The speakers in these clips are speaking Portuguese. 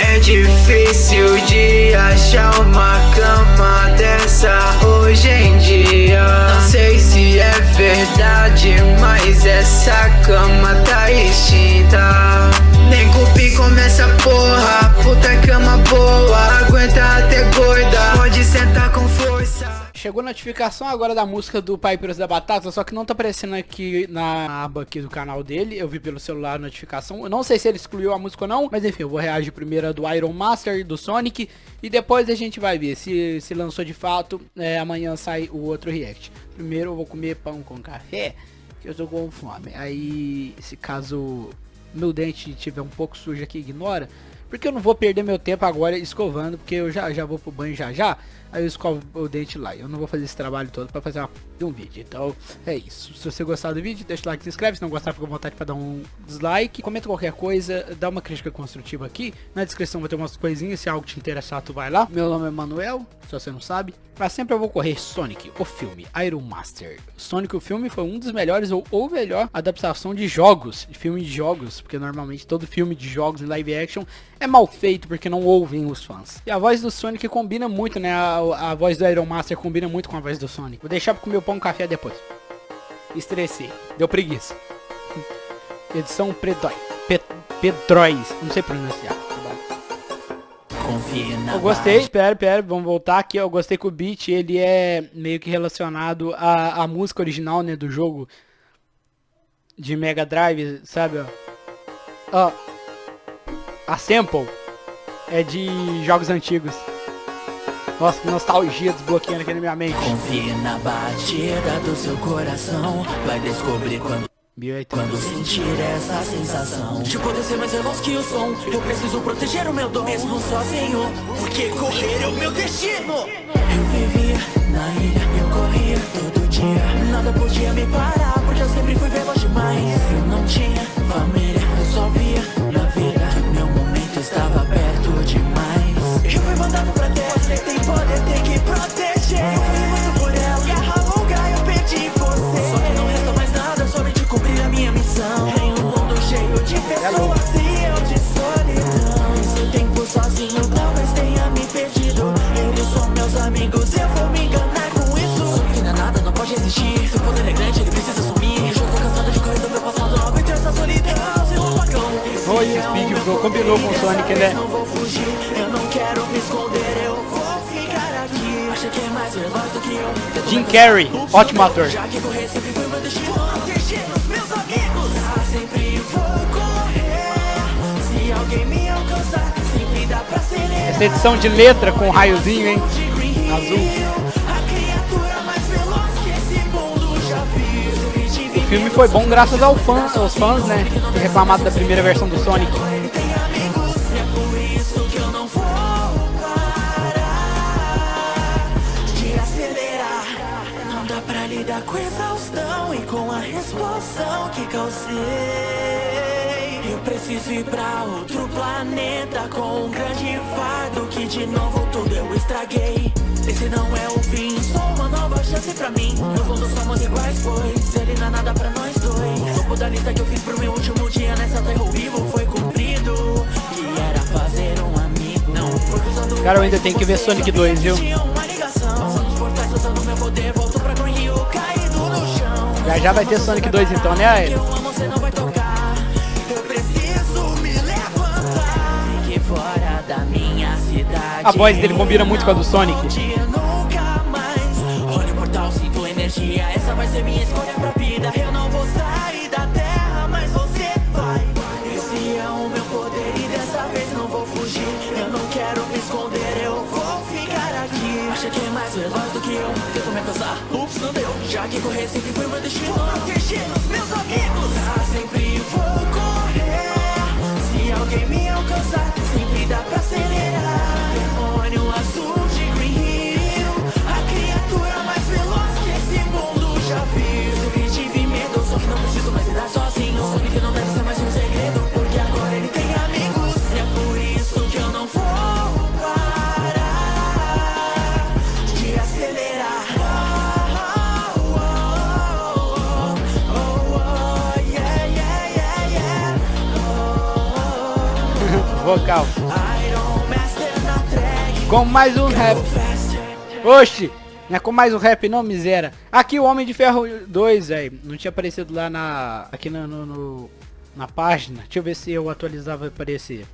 É difícil Chegou notificação agora da música do Pipers da Batata, só que não tá aparecendo aqui na aba aqui do canal dele. Eu vi pelo celular a notificação. Eu não sei se ele excluiu a música ou não, mas enfim, eu vou reagir primeiro a do Iron Master, do Sonic, e depois a gente vai ver se se lançou de fato. É, amanhã sai o outro react. Primeiro eu vou comer pão com café, que eu tô com fome. Aí, se caso meu dente tiver um pouco sujo aqui, ignora. Porque eu não vou perder meu tempo agora escovando, porque eu já, já vou pro banho já já aí eu escovo o dente lá. Eu não vou fazer esse trabalho todo para fazer uma, um vídeo. Então é isso. Se você gostar do vídeo, deixa o like, se inscreve. Se não gostar, fica à vontade para dar um dislike. Comenta qualquer coisa, dá uma crítica construtiva aqui. Na descrição vai ter umas coisinhas. Se algo te interessar, tu vai lá. Meu nome é Manuel, se você não sabe. Pra sempre eu vou correr Sonic, o filme, Iron Master. Sonic, o filme, foi um dos melhores ou, ou melhor adaptação de jogos, de filme de jogos, porque normalmente todo filme de jogos em live action é mal feito porque não ouvem os fãs. E a voz do Sonic combina muito, né? A, a voz do Iron Master combina muito com a voz do Sonic. Vou deixar pra comer o pão café depois. Estressei. Deu preguiça. Edição Predói. Pe Pedróis. Não sei pronunciar. Eu gostei, espera, espera, vamos voltar aqui. Eu gostei que o beat ele é meio que relacionado à, à música original, né, do jogo de Mega Drive, sabe? Ó, a sample é de jogos antigos. Nossa, que nostalgia desbloqueando aqui na minha mente. Confie na batida do seu coração, vai descobrir quando quando sentir essa sensação. De poder ser mais veloz que o som Eu preciso proteger o meu dom Mesmo sozinho. Porque correr é o meu destino. Eu vivia na ilha Eu corria todo dia. Nada podia me parar Porque eu sempre fui veloz demais. Eu não tinha família Eu só via Combinou com o Sonic, né? Não vou fugir, eu não quero me esconder Eu vou ficar aqui Acha que é mais veloz do que eu Jim Carrey, ótimo ator. Já que correr sempre foi meu destino Proteger os meus amigos Ah, sempre vou correr Se alguém me alcançar Sempre dá pra acelerar Essa edição de letra com raiozinho, hein? Azul. O filme foi bom graças ao fã, aos fãs, né? Reclamado da primeira versão do Sonic. Dá pra lidar com exaustão E com a explosão que causei. Eu preciso ir pra outro planeta Com um grande fardo Que de novo tudo eu estraguei. Esse não é o fim, só uma nova chance pra mim. No fundo somos iguais, pois ele não é nada pra nós dois. Topo da lista que eu fiz pro meu último dia nessa terra vivo foi cumprido. Que era fazer um amigo. Não foi Cara, eu ainda tenho que ver Sonic 2, viu? Já já vai ter Sonic 2 então, né? A voz dele combina muito com a do Sonic. Olha o portal, sinto energia Essa vai ser minha escolha pra vida que correr sempre foi meu destino vocal. Com mais um rap. Oxi, não é com mais um rap não, miséria. Aqui o Homem de Ferro 2, velho. Não tinha aparecido lá na... Aqui no, no, no, na página. Deixa eu ver se eu atualizava e aparecer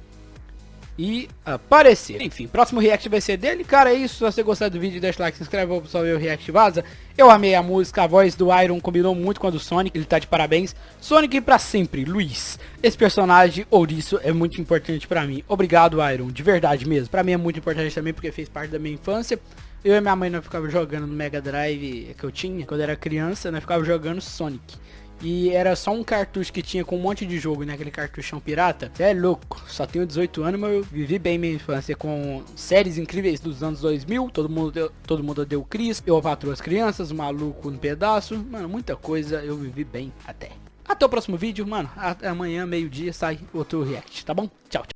e aparecer. Enfim, próximo react vai ser dele. Cara, é isso. Se você gostar do vídeo, deixa like, se inscreve pra pessoal ver o react vaza. Eu amei a música, a voz do Iron combinou muito com a do Sonic, ele tá de parabéns. Sonic pra sempre, Luiz. Esse personagem, ouriço, é muito importante pra mim. Obrigado, Iron, de verdade mesmo. Pra mim é muito importante também porque fez parte da minha infância. Eu e minha mãe nós ficava jogando no Mega Drive que eu tinha quando era criança, nós ficava jogando Sonic. E era só um cartucho que tinha com um monte de jogo, né? Aquele cartuchão pirata. Você é louco. Só tenho 18 anos, mas eu vivi bem minha infância com séries incríveis dos anos 2000. Todo mundo deu, todo mundo deu Cris. Eu patrou as crianças, maluco no pedaço. Mano, muita coisa eu vivi bem até. Até o próximo vídeo, mano. Amanhã, meio-dia, sai outro react, tá bom? Tchau, tchau.